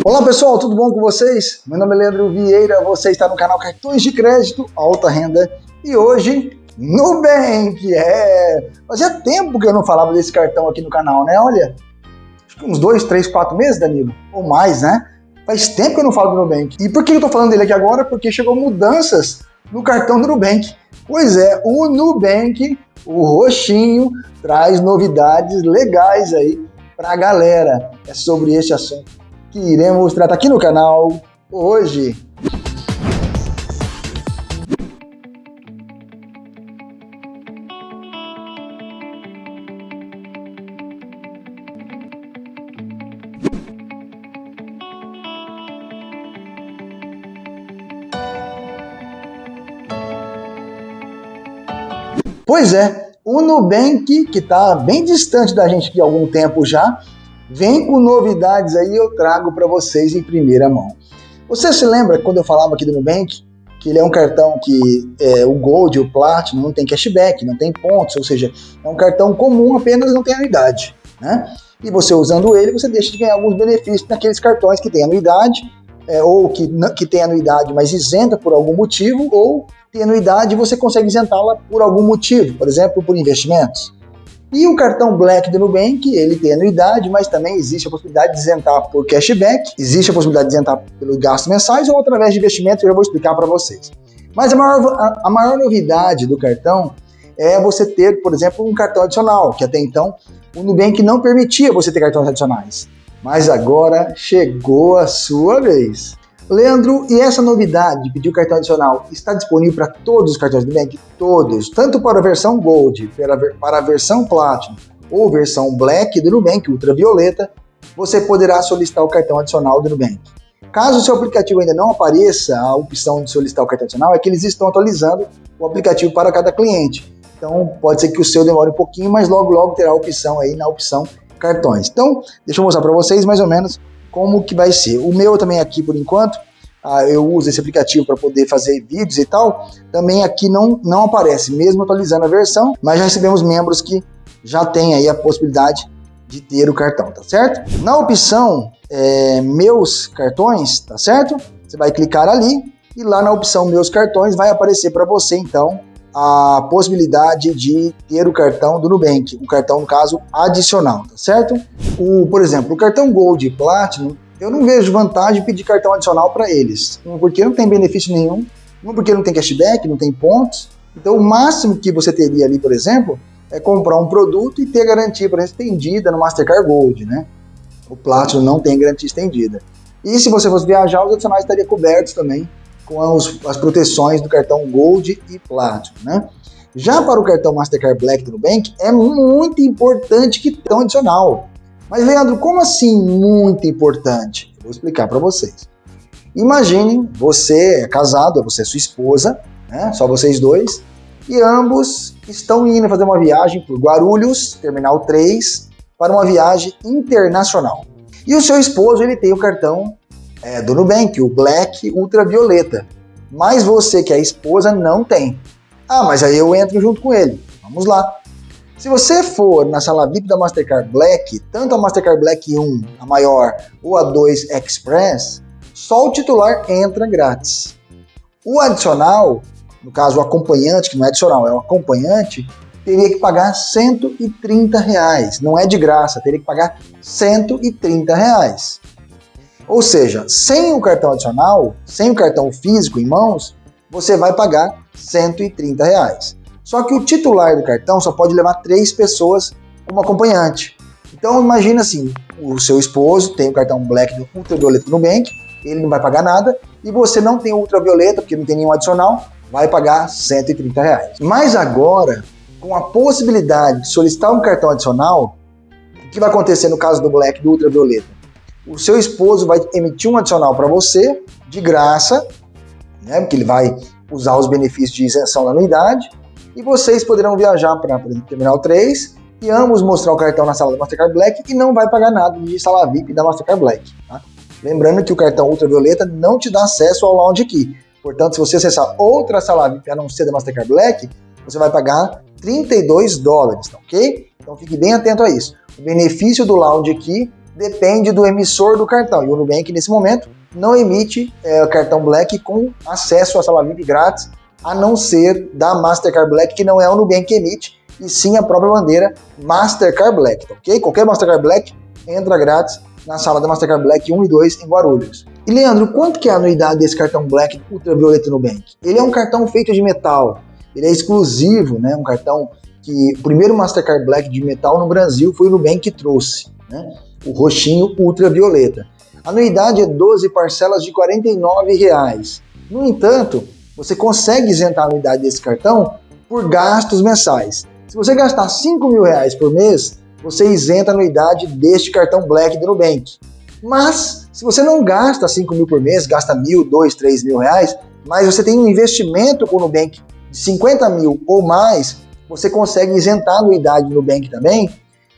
Olá pessoal, tudo bom com vocês? Meu nome é Leandro Vieira, você está no canal Cartões de Crédito Alta Renda e hoje Nubank, é... Fazia tempo que eu não falava desse cartão aqui no canal, né? Olha, acho que uns dois, três, quatro meses, Danilo, ou mais, né? Faz tempo que eu não falo do Nubank. E por que eu tô falando dele aqui agora? Porque chegou mudanças no cartão do Nubank. Pois é, o Nubank, o roxinho, traz novidades legais aí pra galera. É sobre esse assunto que iremos tratar aqui no canal hoje. Pois é, o Nubank, que está bem distante da gente há algum tempo já, Vem com novidades aí, eu trago para vocês em primeira mão. Você se lembra quando eu falava aqui do Nubank que ele é um cartão que é, o Gold, o Platinum, não tem cashback, não tem pontos, ou seja, é um cartão comum, apenas não tem anuidade, né? E você usando ele, você deixa de ganhar alguns benefícios naqueles cartões que têm anuidade, é, ou que, que tem anuidade, mas isenta por algum motivo, ou tem anuidade e você consegue isentá-la por algum motivo, por exemplo, por investimentos. E o cartão Black do Nubank, ele tem anuidade, mas também existe a possibilidade de isentar por cashback, existe a possibilidade de isentar pelos gastos mensais ou através de investimentos, eu já vou explicar para vocês. Mas a maior, a maior novidade do cartão é você ter, por exemplo, um cartão adicional, que até então o Nubank não permitia você ter cartões adicionais. Mas agora chegou a sua vez. Leandro, e essa novidade de pedir o cartão adicional está disponível para todos os cartões do Bank? Todos, tanto para a versão Gold, para a versão Platinum ou versão Black do Nubank Ultravioleta, você poderá solicitar o cartão adicional do Nubank. Caso o seu aplicativo ainda não apareça a opção de solicitar o cartão adicional, é que eles estão atualizando o aplicativo para cada cliente. Então pode ser que o seu demore um pouquinho, mas logo logo terá a opção aí na opção cartões. Então, deixa eu mostrar para vocês mais ou menos como que vai ser. O meu também aqui, por enquanto, ah, eu uso esse aplicativo para poder fazer vídeos e tal, também aqui não, não aparece, mesmo atualizando a versão, mas já recebemos membros que já têm aí a possibilidade de ter o cartão, tá certo? Na opção é, Meus Cartões, tá certo? Você vai clicar ali e lá na opção Meus Cartões vai aparecer para você, então, a possibilidade de ter o cartão do Nubank, um cartão, no caso, adicional, tá certo? O, por exemplo, o cartão Gold e Platinum, eu não vejo vantagem em pedir cartão adicional para eles, porque não tem benefício nenhum, um porque não tem cashback, não tem pontos, então o máximo que você teria ali, por exemplo, é comprar um produto e ter garantia, por exemplo, estendida no Mastercard Gold, né? O Platinum não tem garantia estendida. E se você fosse viajar, os adicionais estariam cobertos também com as, as proteções do cartão Gold e Platinum, né? Já para o cartão Mastercard Black do Nubank, é muito importante que um adicional. Mas, Leandro, como assim muito importante? Eu vou explicar para vocês. Imagine, você é casado, é você e sua esposa, né? só vocês dois, e ambos estão indo fazer uma viagem por Guarulhos, Terminal 3, para uma viagem internacional. E o seu esposo, ele tem o cartão é, do Nubank, o Black Ultravioleta. Mas você que é esposa não tem. Ah, mas aí eu entro junto com ele. Vamos lá. Se você for na sala VIP da Mastercard Black, tanto a Mastercard Black 1, a maior, ou a 2 Express, só o titular entra grátis. O adicional, no caso o acompanhante, que não é adicional, é o acompanhante, teria que pagar 130 reais. Não é de graça, teria que pagar 130 reais. Ou seja, sem o cartão adicional, sem o cartão físico em mãos, você vai pagar 130 reais. Só que o titular do cartão só pode levar três pessoas como acompanhante. Então imagina assim, o seu esposo tem o cartão Black do Ultravioleta no Nubank, ele não vai pagar nada, e você não tem o Ultravioleta, porque não tem nenhum adicional, vai pagar 130 reais. Mas agora, com a possibilidade de solicitar um cartão adicional, o que vai acontecer no caso do Black do Ultravioleta? O seu esposo vai emitir um adicional para você, de graça, né, porque ele vai usar os benefícios de isenção da anuidade, e vocês poderão viajar para o Terminal 3 e ambos mostrar o cartão na sala da Mastercard Black e não vai pagar nada de sala VIP da Mastercard Black. Tá? Lembrando que o cartão ultravioleta não te dá acesso ao Lounge Key. Portanto, se você acessar outra sala VIP a não ser da Mastercard Black, você vai pagar 32 dólares, tá ok? Então fique bem atento a isso. O benefício do Lounge Key depende do emissor do cartão. E o Nubank, nesse momento, não emite é, cartão Black com acesso à sala VIP grátis, a não ser da Mastercard Black, que não é o Nubank que emite, e sim a própria bandeira Mastercard Black, tá ok? Qualquer Mastercard Black entra grátis na sala da Mastercard Black 1 e 2 em Guarulhos. E Leandro, quanto que é a anuidade desse cartão Black Ultravioleta Nubank? Ele é um cartão feito de metal, ele é exclusivo, né? Um cartão que o primeiro Mastercard Black de metal no Brasil foi o Nubank que trouxe, né? O roxinho ultravioleta. A anuidade é 12 parcelas de 49 reais. No entanto, você consegue isentar a anuidade desse cartão por gastos mensais. Se você gastar 5 mil reais por mês, você isenta a anuidade deste cartão Black do Nubank. Mas, se você não gasta 5 mil por mês, gasta mil, dois, três mil reais, mas você tem um investimento com o Nubank de 50 mil ou mais, você consegue isentar a anuidade do Nubank também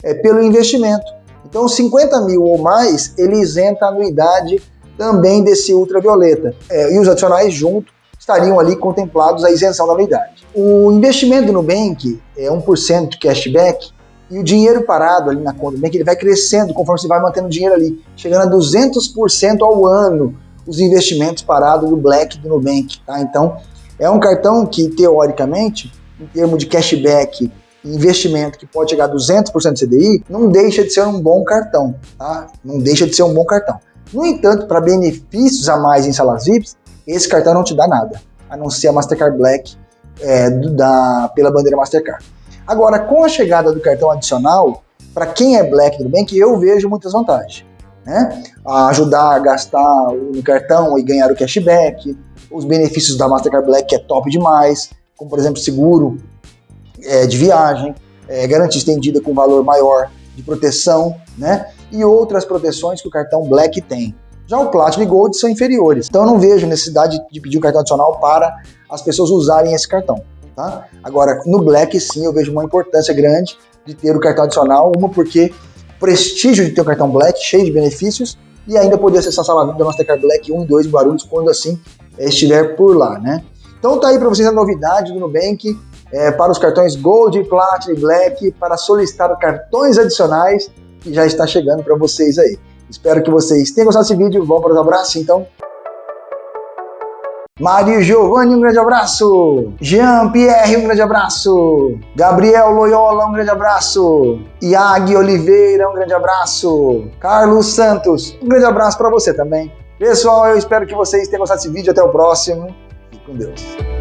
é, pelo investimento. Então, 50 mil ou mais, ele isenta a anuidade também desse ultravioleta. É, e os adicionais junto estariam ali contemplados a isenção da anuidade. O investimento do Nubank é 1% de cashback e o dinheiro parado ali na conta do Nubank ele vai crescendo conforme você vai mantendo dinheiro ali, chegando a 200% ao ano os investimentos parados do Black do Nubank. Tá? Então, é um cartão que, teoricamente, em termos de cashback investimento que pode chegar a 200% de CDI, não deixa de ser um bom cartão, tá? Não deixa de ser um bom cartão. No entanto, para benefícios a mais em salas VIPs, esse cartão não te dá nada, a não ser a Mastercard Black é, da, pela bandeira Mastercard. Agora, com a chegada do cartão adicional, para quem é Black do Bank, eu vejo muitas vantagens. Né? A ajudar a gastar no cartão e ganhar o cashback, os benefícios da Mastercard Black, que é top demais, como por exemplo seguro é, de viagem, é, garantia estendida com valor maior de proteção, né? E outras proteções que o cartão Black tem. Já o Platinum e Gold são inferiores, então eu não vejo necessidade de pedir um cartão adicional para as pessoas usarem esse cartão. Tá? Agora, no Black sim eu vejo uma importância grande de ter o cartão adicional, uma porque prestígio de ter o cartão Black, cheio de benefícios, e ainda poder acessar a sala da Mastercard Black 1 e 2 em Guarulhos, quando assim estiver por lá, né? Então tá aí para vocês a novidade do Nubank, é, para os cartões Gold, Platinum e Black, para solicitar cartões adicionais que já está chegando para vocês aí. Espero que vocês tenham gostado desse vídeo. Vamos para os abraços, então. Mário Giovanni, um grande abraço. Jean Pierre, um grande abraço. Gabriel Loyola, um grande abraço. Iag Oliveira, um grande abraço. Carlos Santos, um grande abraço para você também. Pessoal, eu espero que vocês tenham gostado desse vídeo. Até o próximo. Fique com Deus.